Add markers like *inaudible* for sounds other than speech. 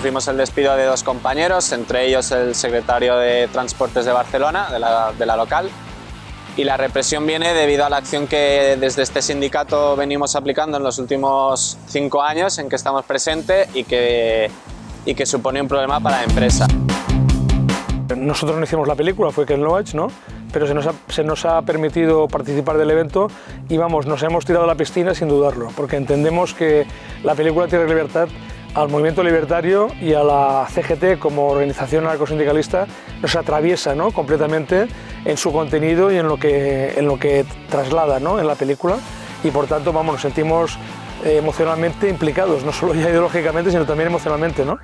sufrimos el despido de dos compañeros, entre ellos el secretario de Transportes de Barcelona, de la, de la local, y la represión viene debido a la acción que desde este sindicato venimos aplicando en los últimos cinco años en que estamos presentes y que, y que supone un problema para la empresa. Nosotros no hicimos la película, fue Ken Loach, ¿no? pero se nos, ha, se nos, ha, permitido participar del evento y vamos, nos hemos tirado a la piscina sin dudarlo, porque entendemos que la película Tierra Libertad al movimiento libertario y a la CGT como organización anarcosindicalista nos atraviesa ¿no? completamente en su contenido y en lo que, en lo que traslada ¿no? en la película y por tanto vamos, nos sentimos eh, emocionalmente implicados, no solo ya *laughs* ideológicamente sino también emocionalmente. ¿no?